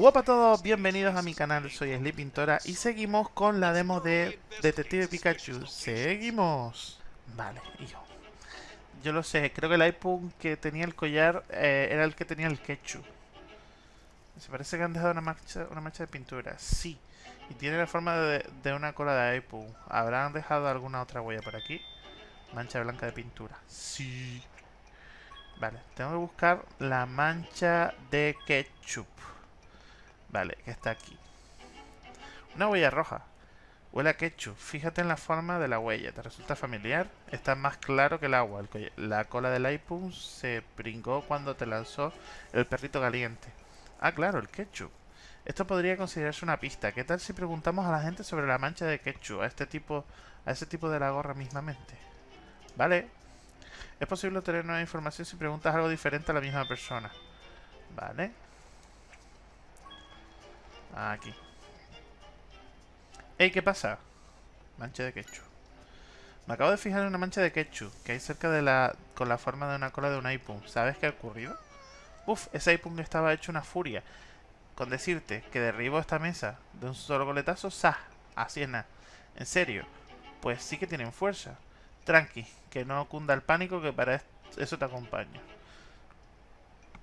Hola a todos, bienvenidos a mi canal, soy Sleep Pintora y seguimos con la demo de Detective Pikachu. Seguimos. Vale, hijo. Yo lo sé, creo que el iPhone que tenía el collar eh, era el que tenía el ketchup. Se parece que han dejado una mancha, una mancha de pintura. Sí. Y tiene la forma de, de una cola de iPhone. ¿Habrán dejado alguna otra huella por aquí? Mancha blanca de pintura. Sí. Vale, tengo que buscar la mancha de ketchup. Vale, que está aquí. Una huella roja. Huele a. Fíjate en la forma de la huella. ¿Te resulta familiar? Está más claro que el agua. la cola del iPhone se pringó cuando te lanzó el perrito caliente. Ah, claro, el ketchup. Esto podría considerarse una pista. ¿Qué tal si preguntamos a la gente sobre la mancha de ketchup? A este tipo, a ese tipo de la gorra mismamente. Vale. Es posible obtener nueva información si preguntas algo diferente a la misma persona. Vale. Aquí. Ey, ¿qué pasa? Mancha de ketchup. Me acabo de fijar en una mancha de ketchup que hay cerca de la... con la forma de una cola de un iPhone. ¿Sabes qué ha ocurrido? Uf, ese iPhone estaba hecho una furia. Con decirte que derribo esta mesa de un solo coletazo, ¡sa! Así es nada. En serio. Pues sí que tienen fuerza. Tranqui, que no cunda el pánico que para eso te acompaño.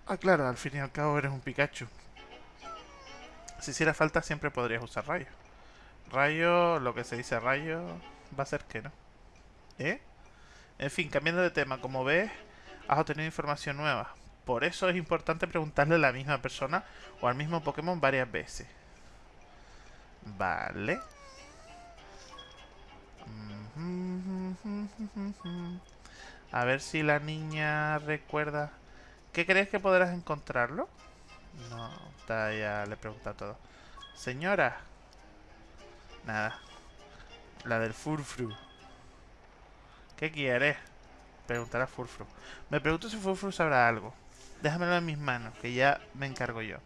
Ah, claro, al fin y al cabo eres un Pikachu. Si hiciera falta siempre podrías usar rayo. Rayo, lo que se dice rayo, va a ser que no. ¿Eh? En fin, cambiando de tema, como ves, has obtenido información nueva. Por eso es importante preguntarle a la misma persona o al mismo Pokémon varias veces. Vale. A ver si la niña recuerda... ¿Qué crees que podrás encontrarlo? No, ya le pregunta todo. Señora. Nada. La del Furfru. ¿Qué quiere? Preguntar a Furfru. Me pregunto si Furfru sabrá algo. Déjamelo en mis manos, que ya me encargo yo.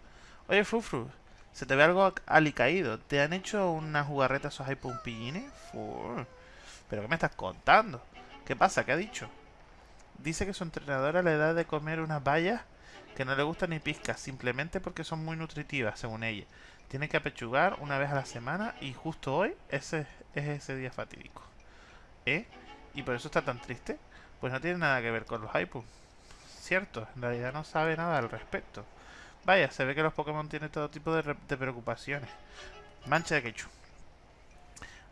Oye, Furfru, se te ve algo alicaído. ¿Te han hecho una jugarreta esos pillines? ¿Pero qué me estás contando? ¿Qué pasa? ¿Qué ha dicho? Dice que su entrenadora le da de comer unas bayas que no le gustan ni pizca, simplemente porque son muy nutritivas, según ella. Tiene que apechugar una vez a la semana y justo hoy ese es ese día fatídico. ¿Eh? ¿Y por eso está tan triste? Pues no tiene nada que ver con los iPods. Cierto, en realidad no sabe nada al respecto. Vaya, se ve que los Pokémon tienen todo tipo de, preocupaciones. Mancha de ketchup.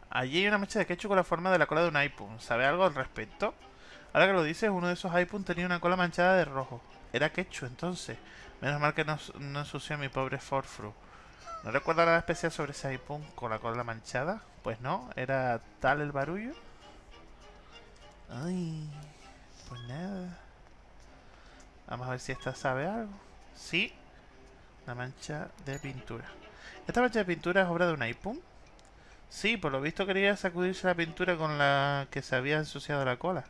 Allí hay una mancha de ketchup con la forma de la cola de un iPhone. ¿Sabe algo al respecto? Ahora que lo dices, uno de esos iPhone tenía una cola manchada de rojo. Era ketchup entonces. Menos mal que no, no ensució a mi pobre Forfru. ¿No recuerda nada especial sobre iPhone con la cola manchada? Pues no, era tal el barullo. Ay, pues nada. Vamos a ver si esta sabe algo. Sí, la mancha de pintura. ¿Esta mancha de pintura es obra de un iPhone? Sí, por lo visto quería sacudirse la pintura con la que se había ensuciado la cola.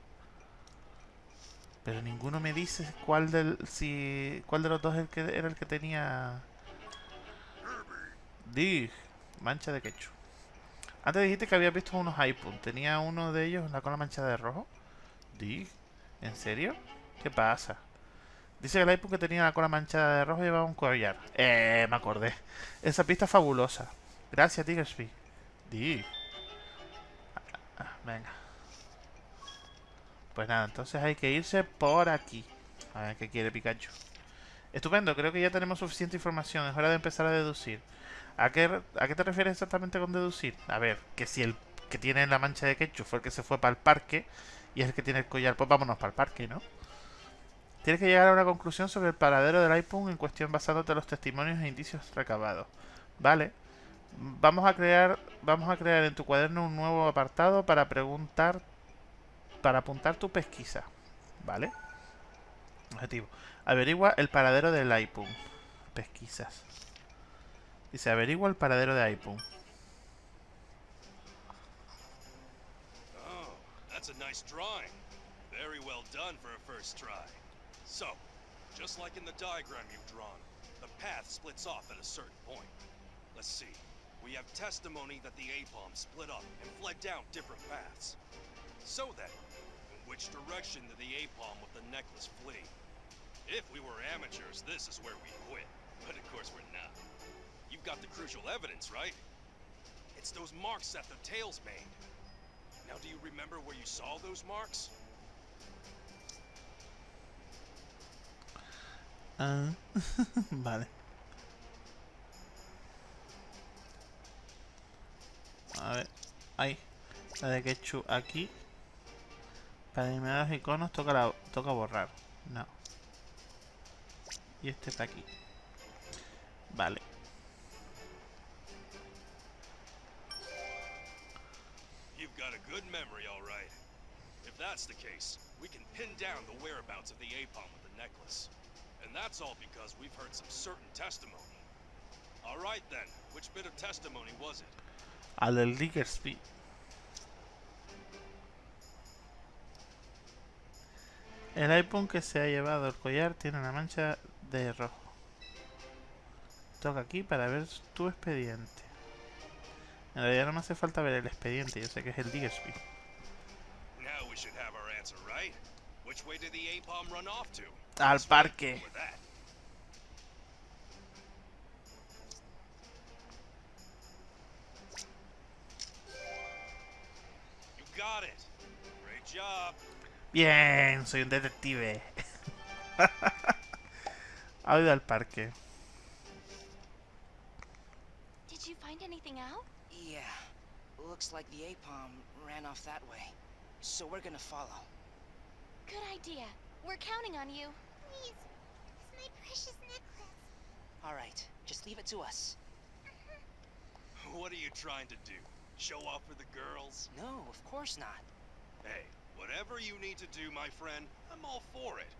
Pero ninguno me dice cuál del si cuál de los dos era el que tenía Dig, mancha de ketchup. Antes dijiste que había visto unos iPhone. ¿Tenía uno de ellos la cola manchada de rojo? Dig, ¿en serio? ¿Qué pasa? Dice que el iPhone que tenía la cola manchada de rojo llevaba un collar. Eh, me acordé. Esa pista es fabulosa. Gracias, Tigersby. Dig. Ah, ah, venga. Pues nada, entonces hay que irse por aquí. A ver qué quiere Pikachu. Estupendo, creo que ya tenemos suficiente información. Es hora de empezar a deducir. ¿A qué, ¿A qué te refieres exactamente con deducir? A ver, que si el que tiene la mancha de ketchup fue el que se fue para el parque y es el que tiene el collar, pues vámonos para el parque, ¿no? Tienes que llegar a una conclusión sobre el paradero del iPhone en cuestión basándote en los testimonios e indicios recabados. Vale. Vamos a crear, vamos a crear en tu cuaderno un nuevo apartado para preguntar para apuntar tu pesquisa. ¿Vale? Objetivo. Averigua el paradero del iPhone. Pesquisas. Dice, averigua el paradero de iPhone. Oh, that's a nice drawing. Very well done for a first try. So, just like in the diagram you've drawn, the path splits off at a certain point. Let's see. We have testimony that the A-bomb split up and fled down different paths. So then, which direction did the A-palm with the necklace flee? If we were amateurs, this is where we quit. But of course we're not. You've got the crucial evidence, right? It's those marks that the tail's made. Now, do you remember where you saw those marks? Ah, vale. A ver, ahí. La de Ketchup aquí. Para eliminar los iconos toca, la, toca borrar. No. Y este está aquí. Vale. You've got a good memory, all right. If that's the case, we can pin down the whereabouts of the Apom with the necklace. And that's all because we've heard some certain testimony. All right then, which bit of testimony was it? Al del Diggersby. El iPhone que se ha llevado el collar tiene una mancha de rojo. Toca aquí para ver tu expediente. En realidad no me hace falta ver el expediente, yo sé que es el Diggersby. Now we Bien, soy un detective. ha ido al parque. Did you find anything out? Yeah. Looks like the APOM ran off that way. So we're gonna follow. Good idea. We're counting on you. Please, it's my precious necklace. Alright, just leave it to us. Uh-huh. What are you trying to do? Show off for the girls? No, of course not. Hey, whatever you need to do, my friend, I'm all for it.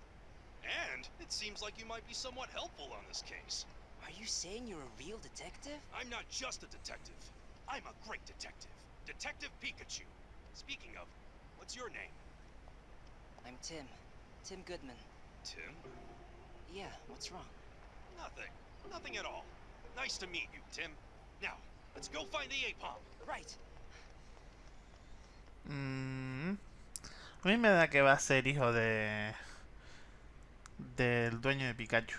And it seems like you might be somewhat helpful on this case. Are you saying you're a real detective? I'm not just a detective. I'm a great detective. Detective Pikachu. Speaking of, what's your name? I'm Tim. Tim Goodman. Tim? Yeah, what's wrong? Nothing. Nothing at all. Nice to meet you, Tim. Now, let's go find the Apom. Right. Mm, a mí me da que va a ser hijo de... Del dueño de Pikachu.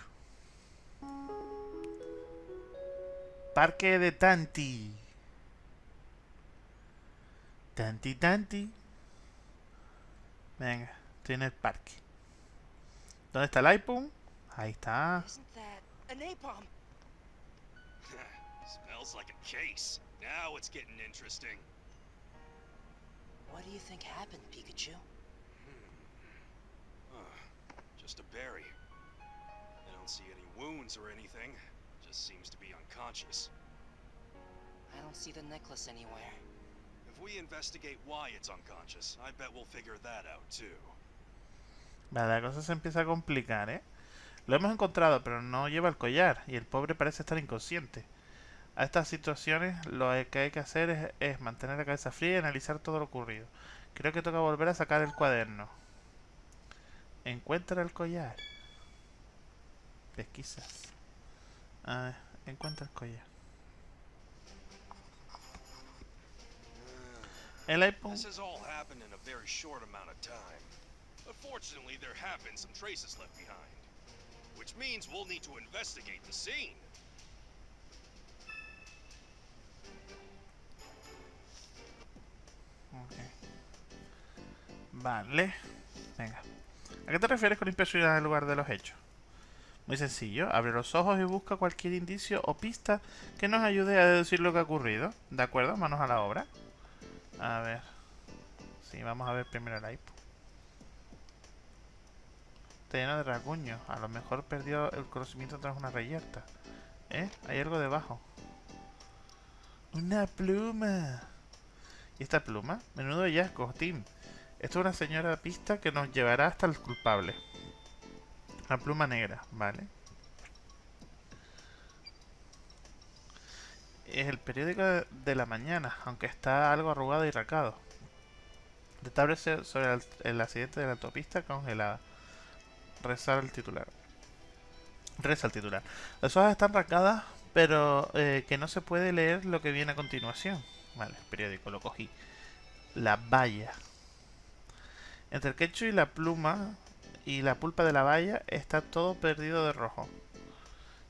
Parque de Tanti. Tanti, Tanti. Venga, estoy en el parque. ¿Dónde está el iPhone? Ahí está. Isn't that an APOM? Smells like a case. Now it's getting interesting. What do you think happened, Pikachu? Just a berry. I don't see any wounds or anything. Just seems to be unconscious. I don't see the necklace anywhere. If we investigate why it's unconscious, I bet we'll figure that out too. Vale, la cosa se empieza a complicar, ¿eh? Lo hemos encontrado, pero no lleva el collar y el pobre parece estar inconsciente. A estas situaciones lo que hay que hacer es, es mantener la cabeza fría y analizar todo lo ocurrido. Creo que toca volver a sacar el cuaderno. Encuentra el collar. Pesquisas. Ah, encuentra el collar. El iPhone. This has all happened in a very short amount of time. But fortunately, there have been some traces left behind. Which means we'll need to investigate the scene. Ok. Vale. Venga. ¿A qué te refieres con impresionar el lugar de los hechos? Muy sencillo. Abre los ojos y busca cualquier indicio o pista que nos ayude a deducir lo que ha ocurrido. ¿De acuerdo? Manos a la obra. A ver. Sí, vamos a ver primero el iPod. Está lleno de rasguños. A lo mejor perdió el conocimiento tras una reyerta. ¿Eh? Hay algo debajo. Una pluma. ¿Y esta pluma? Menudo hallazgo, Tim. Esto es una señora pista que nos llevará hasta el culpable. Una pluma negra, ¿vale? Es el periódico de la mañana, aunque está algo arrugado y racado. Establece sobre el, accidente de la autopista congelada. Rezar el titular. Reza el titular. Las hojas están racadas, pero eh, que no se puede leer lo que viene a continuación. Vale, el periódico, lo cogí. La valla. Entre el quecho y la pluma y la pulpa de la valla está todo perdido de rojo.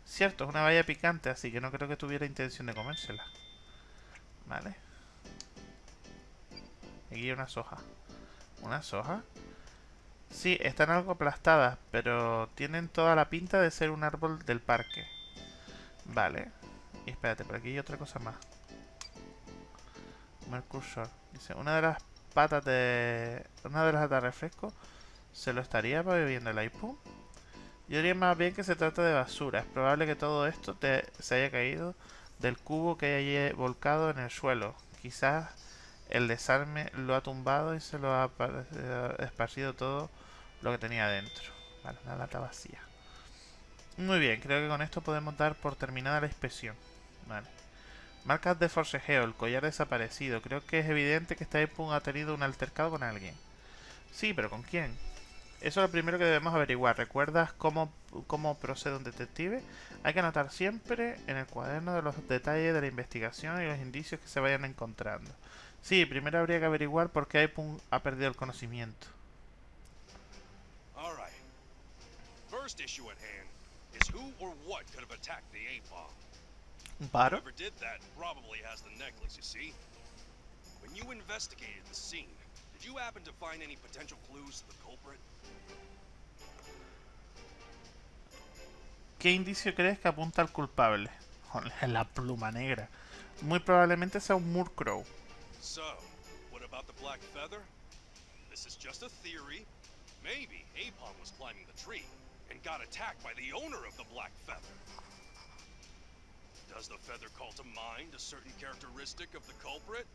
Cierto, es una valla picante, así que no creo que tuviera intención de comérsela. Vale. Aquí hay una soja. ¿Una soja? Sí, están algo aplastadas, pero tienen toda la pinta de ser un árbol del parque. Vale. Y espérate, por aquí hay otra cosa más. Mercursor. Dice, una de las patas de... Una de las latas de refresco se lo estaría bebiendo el iPhone. Yo diría más bien que se trata de basura. Es probable que todo esto te, se haya caído del cubo que haya volcado en el suelo. Quizás el desarme lo ha tumbado y se lo ha esparcido todo lo que tenía dentro. Vale, una lata vacía. Muy bien, creo que con esto podemos dar por terminada la inspección. Vale. Marcas de forcejeo, el collar desaparecido. Creo que es evidente que este iPhone ha tenido un altercado con alguien. Sí, pero ¿con quién? Eso es lo primero que debemos averiguar. ¿Recuerdas cómo, cómo procede un detective? Hay que anotar siempre en el cuaderno de los detalles de la investigación y los indicios que se vayan encontrando. Sí, primero habría que averiguar por qué iPhone ha perdido el conocimiento. First issue at hand is who or what could have attacked the A-bomb. ¿Un paro? Whoever did that probably has the necklace, you see? When you investigated the scene, did you happen to find any potential clues to the culprit? ¿Qué indicio crees que apunta al culpable? La pluma negra. Muy probablemente sea un Murkrow. So, what about the black feather? This is just a theory. Maybe Apom was climbing the tree and got attacked by the owner of the black feather. Does the feather call to mind a certain characteristic of the culprit?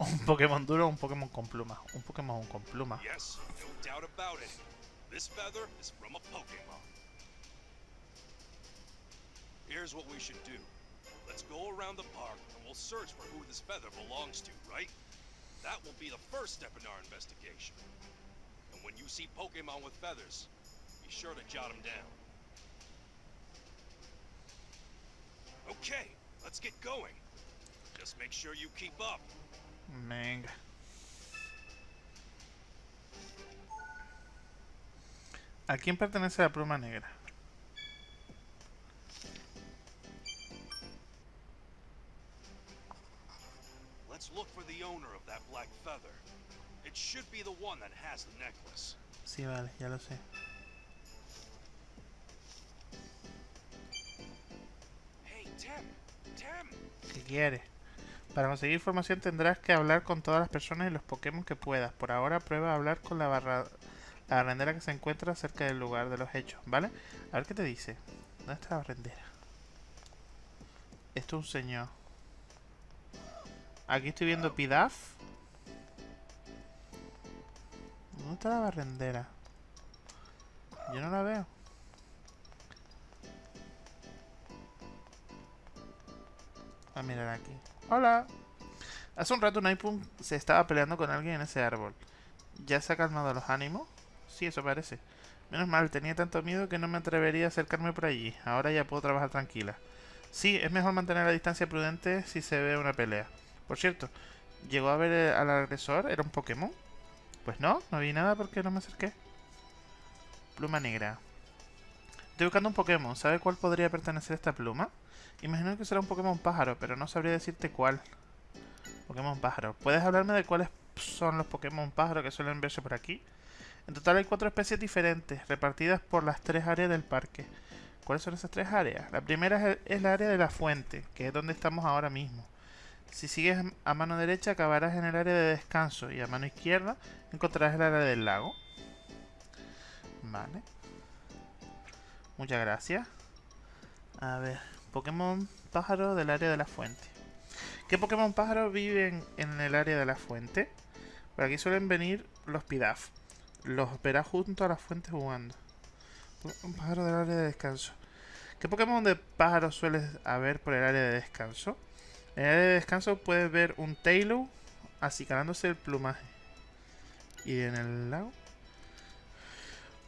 Un Pokémon duro un Pokémon con pluma. Un Pokémon con pluma. Yes, no doubt about it. This feather is from a Pokemon. Here's what we should do. Let's go around the park and we'll search for who this feather belongs to, right? That will be the first step in our investigation. And when you see Pokemon with feathers, be sure to jot them down. Okay, let's get going. Just make sure you keep up. Mang. ¿A quién pertenece la pluma negra? Let's look for the owner of that black feather. It should be the one that has the necklace. Sí, vale, ya lo sé. ¿Qué quieres? Para conseguir información tendrás que hablar con todas las personas y los Pokémon que puedas. Por ahora prueba a hablar con la barra la barrendera que se encuentra cerca del lugar de los hechos, ¿vale? A ver qué te dice. ¿Dónde está la barrendera? Esto es un señor. Aquí estoy viendo Pidaf. ¿Dónde está la barrendera? Yo no la veo. A mirar aquí. Hola. Hace un rato un iPhone se estaba peleando con alguien en ese árbol. ¿Ya se ha calmado los ánimos? Sí, eso parece. Menos mal, tenía tanto miedo que no me atrevería a acercarme por allí. Ahora ya puedo trabajar tranquila. Sí, es mejor mantener la distancia prudente si se ve una pelea. Por cierto, ¿llegó a ver al agresor? ¿Era un Pokémon? Pues no, no vi nada porque no me acerqué. Pluma negra. Estoy buscando un Pokémon. ¿Sabe cuál podría pertenecer a esta pluma? Imagino que será un Pokémon pájaro, pero no sabría decirte cuál. Pokémon pájaro. ¿Puedes hablarme de cuáles son los Pokémon pájaro que suelen verse por aquí? En total hay cuatro especies diferentes, repartidas por las tres áreas del parque. ¿Cuáles son esas tres áreas? La primera es, el, la área de la fuente, que es donde estamos ahora mismo. Si sigues a mano derecha acabarás en el área de descanso y a mano izquierda encontrarás el área del lago. Vale. Muchas gracias. A ver, Pokémon pájaro del área de la fuente. ¿Qué Pokémon pájaro viven en el área de la fuente? Por aquí suelen venir los Pidaf. Los verás junto a la fuente jugando. Un pájaro del área de descanso. ¿Qué Pokémon de pájaro sueles haber por el área de descanso? En el área de descanso puedes ver un Taillow acicalándose el plumaje. ¿Y en el lago?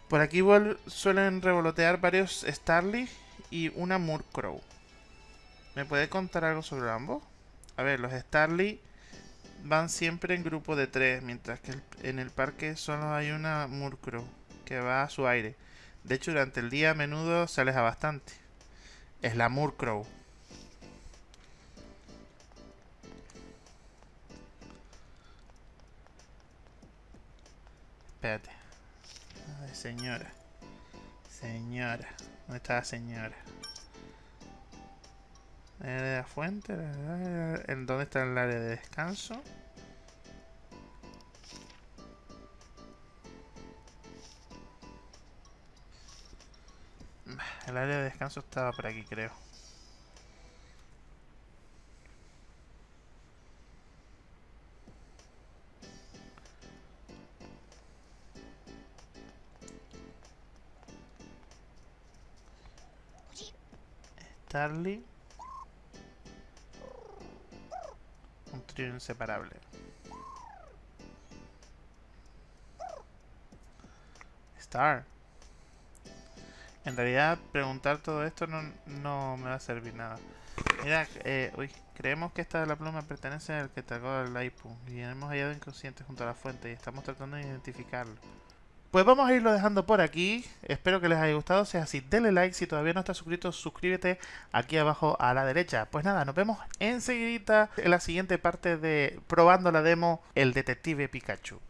Por aquí suelen revolotear varios Starly y una Murkrow. ¿Me puede contar algo sobre ambos? A ver, los Starly van siempre en grupo de tres, mientras que en el parque solo hay una Murkrow que va a su aire. De hecho, durante el día a menudo se aleja bastante. Es la Murkrow. Espérate. Señora. Señora. ¿Dónde está la señora? El área de la fuente. ¿En dónde está el área de descanso? El área de descanso estaba por aquí, creo. Starly. Un trío inseparable. Star. En realidad, preguntar todo esto no, no me va a servir nada. Mira, eh, uy, creemos que esta de la pluma pertenece al que tragó el Laipu y hemos hallado inconsciente junto a la fuente y estamos tratando de identificarlo. Pues vamos a irlo dejando por aquí. Espero que les haya gustado. Si es así, denle like. Si todavía no estás suscrito, suscríbete aquí abajo a la derecha. Pues nada, nos vemos enseguida en la siguiente parte de probando la demo El Detective Pikachu.